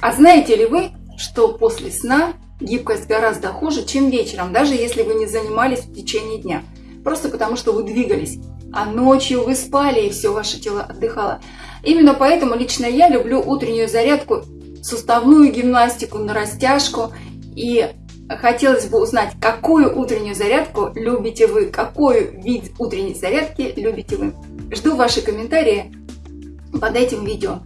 А знаете ли вы, что после сна гибкость гораздо хуже, чем вечером, даже если вы не занимались в течение дня? Просто потому, что вы двигались, а ночью вы спали и все ваше тело отдыхало. Именно поэтому лично я люблю утреннюю зарядку, суставную гимнастику на растяжку и хотелось бы узнать, какую утреннюю зарядку любите вы, какой вид утренней зарядки любите вы. Жду ваши комментарии под этим видео.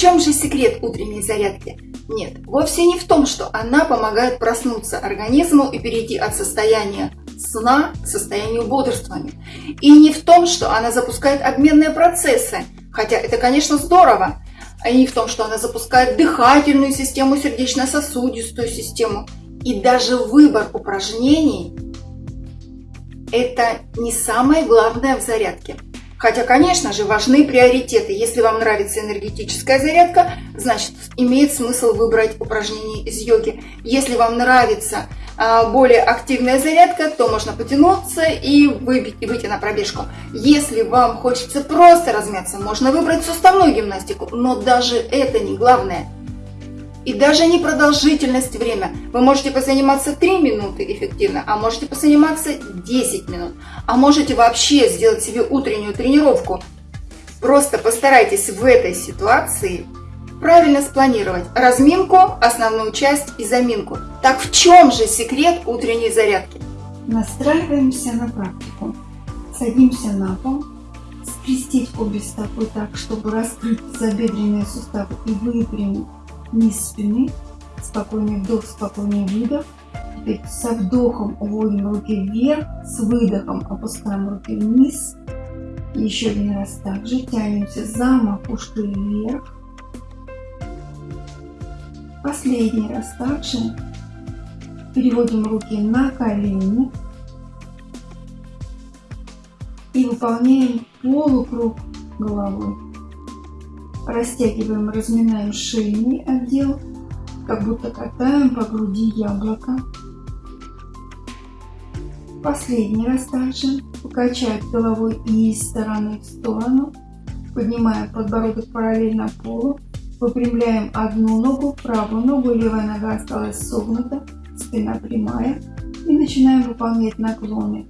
Чем же секрет утренней зарядки? Нет, вовсе не в том, что она помогает проснуться организму и перейти от состояния сна к состоянию бодрствования. И не в том, что она запускает обменные процессы, хотя это, конечно, здорово, а не в том, что она запускает дыхательную систему, сердечно-сосудистую систему. И даже выбор упражнений – это не самое главное в зарядке. Хотя, конечно же, важны приоритеты. Если вам нравится энергетическая зарядка, значит, имеет смысл выбрать упражнения из йоги. Если вам нравится а, более активная зарядка, то можно потянуться и, выбить, и выйти на пробежку. Если вам хочется просто размяться, можно выбрать суставную гимнастику, но даже это не главное. И даже не продолжительность время. Вы можете позаниматься 3 минуты эффективно, а можете позаниматься 10 минут. А можете вообще сделать себе утреннюю тренировку. Просто постарайтесь в этой ситуации правильно спланировать разминку, основную часть и заминку. Так в чем же секрет утренней зарядки? Настраиваемся на практику. Садимся на пол, скрестить обе стопы так, чтобы раскрыть забедренные суставы и выпрямить низ спины. Спокойный вдох, спокойный выдох. Теперь со вдохом уводим руки вверх, с выдохом опускаем руки вниз. Еще один раз также тянемся за макушкой вверх. Последний раз также переводим руки на колени и выполняем полукруг головой. Растягиваем, разминаем шейный отдел, как будто катаем по груди яблоко. Последний раз также покачать головой из стороны в сторону, поднимая подбородок параллельно полу Выпрямляем одну ногу, правую ногу, левая нога осталась согнута, спина прямая. И начинаем выполнять наклоны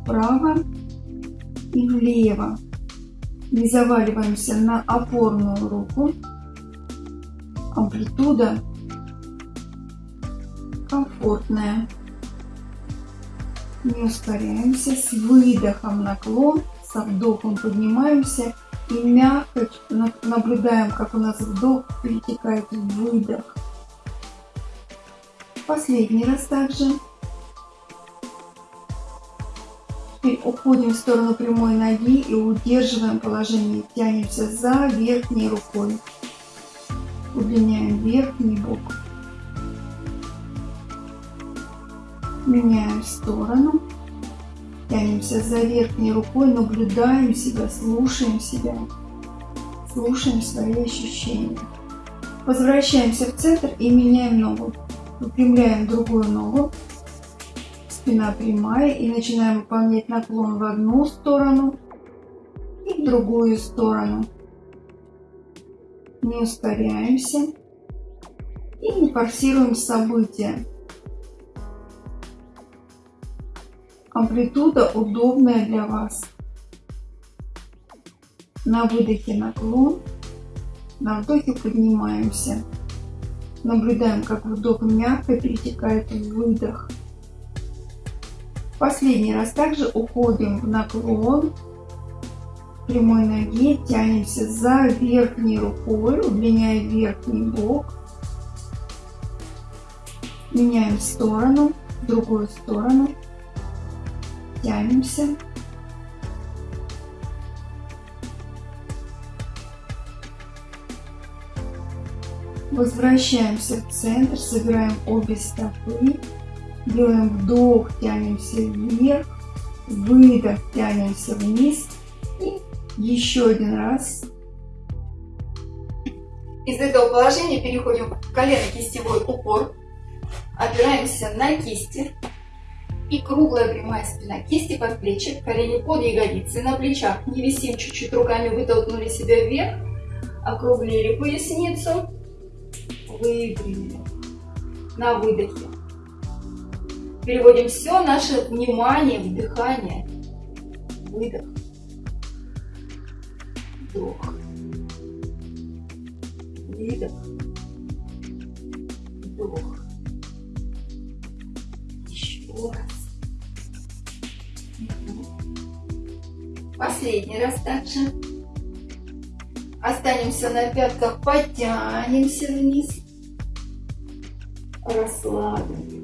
вправо и влево. Не заваливаемся на опорную руку. Амплитуда комфортная. Не ускоряемся. С выдохом наклон, со вдохом поднимаемся и мягко наблюдаем, как у нас вдох перетекает в выдох. Последний раз также. Теперь уходим в сторону прямой ноги и удерживаем положение. Тянемся за верхней рукой. Удлиняем верхний бок. Меняем сторону. Тянемся за верхней рукой, наблюдаем себя, слушаем себя, слушаем свои ощущения. Возвращаемся в центр и меняем ногу. Выпрямляем другую ногу, спина прямая и начинаем выполнять наклон в одну сторону и в другую сторону. Не ускоряемся и не форсируем события. Амплитуда удобная для вас. На выдохе наклон, на вдохе поднимаемся. Наблюдаем, как вдох мягко перетекает в выдох. Последний раз также уходим в наклон прямой ноге, тянемся за верхней рукой, удлиняя верхний бок. Меняем сторону, другую сторону тянемся. Возвращаемся в центр, собираем обе стопы, делаем вдох, тянемся вверх, выдох, тянемся вниз и еще один раз. Из этого положения переходим в колено-кистевой упор, опираемся на кисти, и круглая прямая спина, кисти под плечи, колени под ягодицы, на плечах. Не висим чуть-чуть руками, вытолкнули себя вверх. округлили поясницу, выпрямили на выдохе. Переводим все наше внимание в дыхание. Выдох. Вдох. Выдох. Вдох. Еще раз. Последний раз также. Останемся на пятках, подтянемся вниз. Расслабим.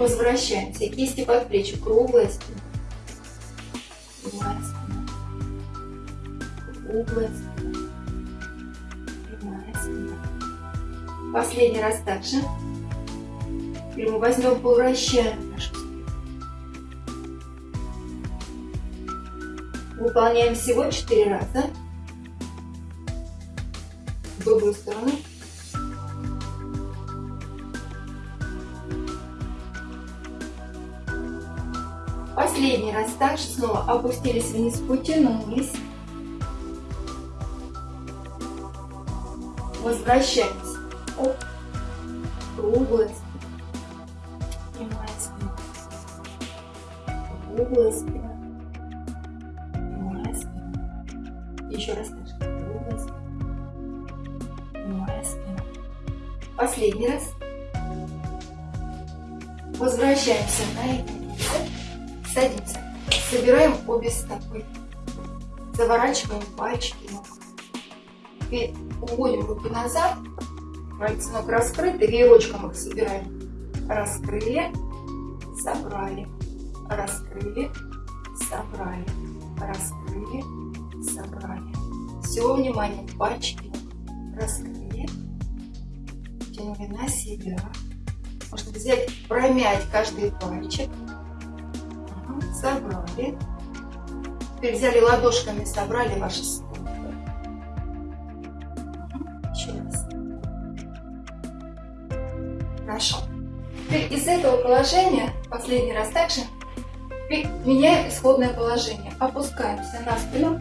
Возвращаемся. Кисти под плечи. Круглая. Прямая спина. Круглая спина. Прямая спина. Последний раз также. Теперь мы возьмем, повращаем нашу спину. Выполняем всего 4 раза. В другую сторону. Последний раз также снова опустились вниз, потянулись. Возвращаемся. Оп. Круглая спина. Прямая спина. Круглая спина. Прямая спина. Еще раз также. Круглая спина. Спина. Последний раз. Возвращаемся на это. Садимся. Собираем обе стопы. Заворачиваем пальчики ног. Теперь уводим руки назад. Пальцы ног раскрыты. Веерочком их собираем. Раскрыли. Собрали. Раскрыли. Собрали. Раскрыли. Собрали. Все внимание. Пальчики раскрыли. Тянули на себя. Можно взять, промять каждый пальчик собрали. Теперь взяли ладошками, собрали ваши стопы. Еще раз. Хорошо. Теперь из этого положения, последний раз также, меняем исходное положение. Опускаемся на спину.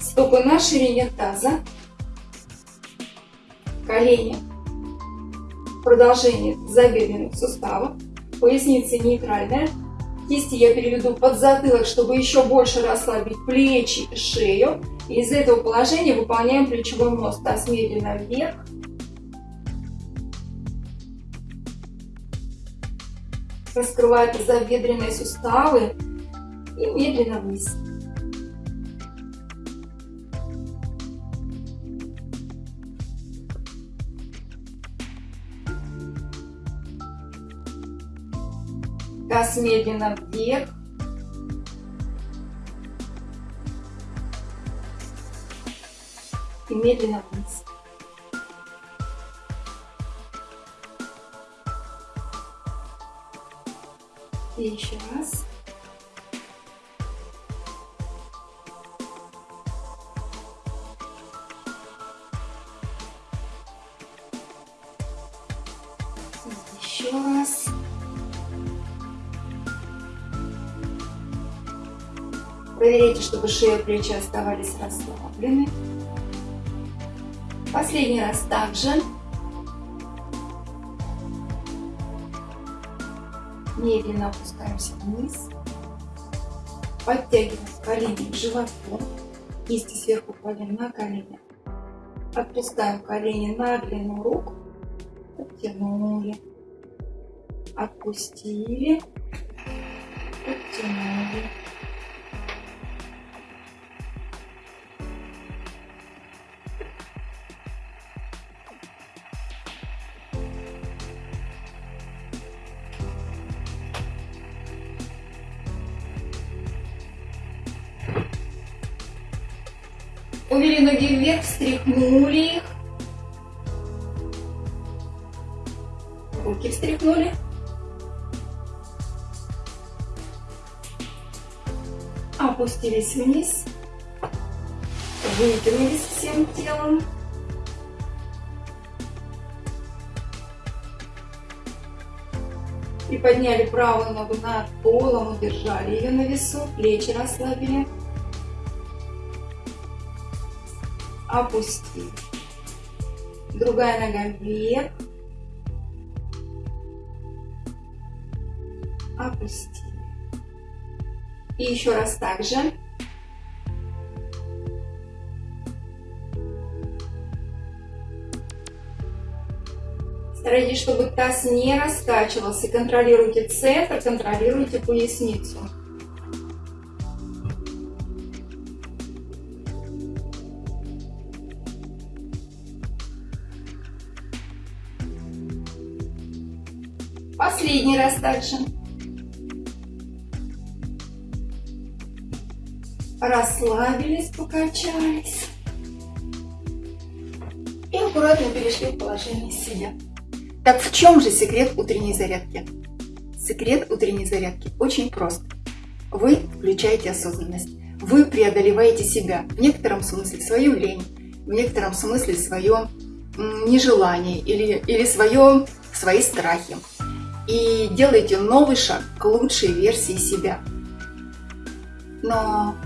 Стопы на ширине таза. Колени продолжение забедренных суставов, поясница нейтральная. Кисти я переведу под затылок, чтобы еще больше расслабить плечи и шею. Из этого положения выполняем плечевой мост. Таз медленно вверх. Раскрывая тазобедренные суставы и медленно вниз. Таз медленно вверх. И медленно вниз. И еще раз. Еще раз. Проверяйте, чтобы шея и плечи оставались расслаблены. Последний раз также. Медленно опускаемся вниз. Подтягиваем колени к животу. Кисти сверху кладем на колени. Отпускаем колени на длину рук. Подтянули. Отпустили. Подтянули. Увели ноги вверх, встряхнули их. Руки встряхнули. Опустились вниз. Вытянулись всем телом. Приподняли правую ногу над полом, удержали ее на весу, плечи расслабили. Опустили. Другая нога вверх. Опустили. И еще раз так же. Старайтесь, чтобы таз не раскачивался. Контролируйте центр, контролируйте поясницу. Последний раз также. Расслабились, покачались. И аккуратно перешли в положение сидя. Так в чем же секрет утренней зарядки? Секрет утренней зарядки очень прост. Вы включаете осознанность. Вы преодолеваете себя, в некотором смысле свою лень, в некотором смысле свое нежелание или, или свое, свои страхи. И делаете новый шаг к лучшей версии себя. Но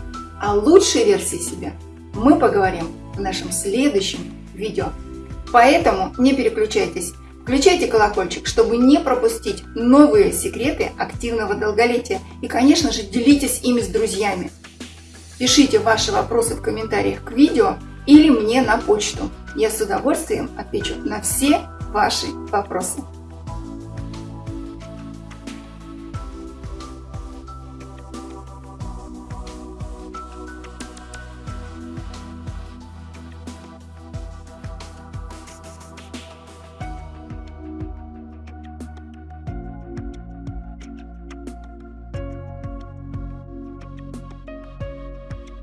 о лучшей версии себя мы поговорим в нашем следующем видео. Поэтому не переключайтесь. Включайте колокольчик, чтобы не пропустить новые секреты активного долголетия. И, конечно же, делитесь ими с друзьями. Пишите ваши вопросы в комментариях к видео или мне на почту. Я с удовольствием отвечу на все ваши вопросы.